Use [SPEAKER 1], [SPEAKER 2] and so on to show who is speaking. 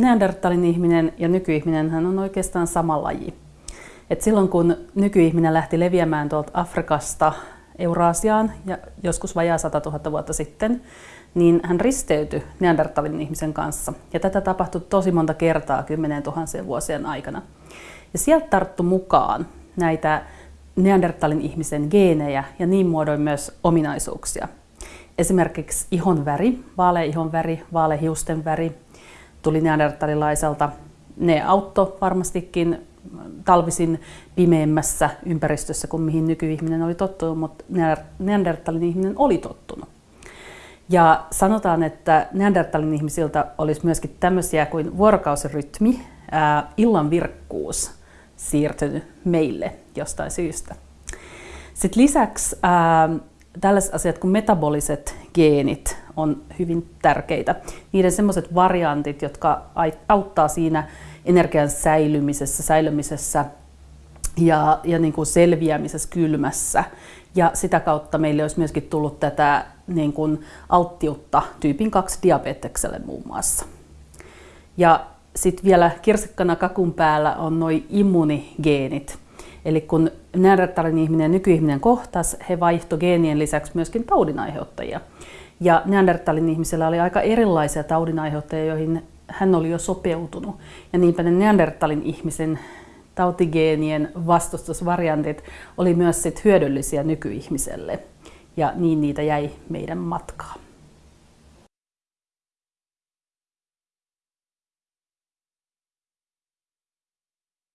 [SPEAKER 1] Neandertalin ihminen ja nykyihminen on oikeastaan sama laji. Et silloin kun nykyihminen lähti leviämään tuolta Afrikasta Euraasiaan ja joskus vajaa 100 000 vuotta sitten, niin hän risteytyi Neandertalin ihmisen kanssa. Ja tätä tapahtui tosi monta kertaa kymmenen tuhansien vuosien aikana. Ja sieltä tarttu mukaan näitä Neandertalin ihmisen geenejä ja niin muodoin myös ominaisuuksia. Esimerkiksi ihon väri, vaalea ihon väri, vaalea hiusten väri tuli neandertalilaiselta. Ne auttoi varmastikin talvisin pimeämmässä ympäristössä kuin mihin nykyihminen oli tottunut, mutta neandertalin ihminen oli tottunut. Ja sanotaan, että neandertalin ihmisiltä olisi myöskin tämmöisiä kuin vuorokausirytmi, ää, illan virkkuus siirtynyt meille jostain syystä. Sitten lisäksi ää, tällaiset asiat kuin metaboliset geenit on hyvin tärkeitä. Niiden semmoiset variantit, jotka auttaa siinä energian säilymisessä, säilymisessä ja, ja niin kuin selviämisessä kylmässä. Ja sitä kautta meille olisi myöskin tullut tätä niin kuin alttiutta tyypin 2 diabetekselle muun muassa. Ja sitten vielä kirsikkana kakun päällä on noin immunigeenit. Eli kun neandertalin ihminen ja nykyihminen kohtas, he vaihto geenien lisäksi myöskin taudinaiheuttajia. Ja neandertalin ihmisellä oli aika erilaisia taudinaiheuttajia, joihin hän oli jo sopeutunut. Ja niinpä ne neandertalin ihmisen tautigeenien vastustusvariantit oli myös sit hyödyllisiä nykyihmiselle. Ja niin niitä jäi meidän matkaan.